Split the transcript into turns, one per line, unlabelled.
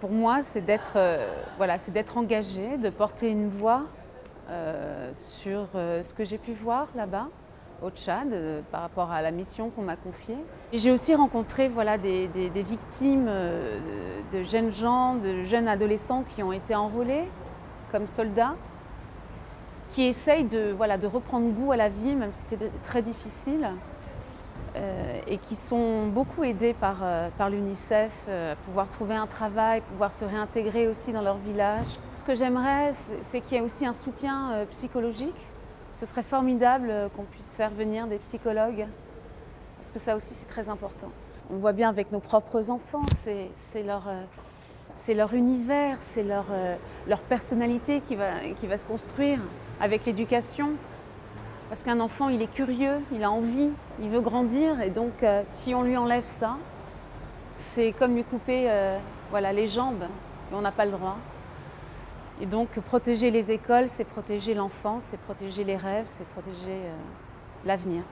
Pour moi, c'est d'être euh, engagé, de porter une voix euh, sur euh, ce que j'ai pu voir là-bas au Tchad par rapport à la mission qu'on m'a confiée. J'ai aussi rencontré voilà, des, des, victimes de jeunes gens, de jeunes adolescents qui ont été enrôlés comme soldats, qui essayent de, voilà, de reprendre goût à la vie, même si c'est très difficile. Euh, et qui sont beaucoup aidés par, euh, par l'UNICEF euh, pouvoir trouver un travail, pouvoir se réintégrer aussi dans leur village. Ce que j'aimerais, c'est qu'il y ait aussi un soutien psychologique. Ce serait formidable qu'on puisse faire venir des psychologues, parce que ça aussi c'est très important. On voit bien avec nos propres enfants, c'est leur, univers, c'est leur, personnalité qui va se construire avec l'éducation. Parce qu'un enfant, il est curieux, il a envie, il veut grandir. Et donc, euh, si on lui enlève ça, c'est comme lui couper euh, les jambes. Et on n'a pas le droit. Et donc, protéger les écoles, c'est protéger l'enfance, c'est protéger les rêves, c'est protéger euh, l'avenir.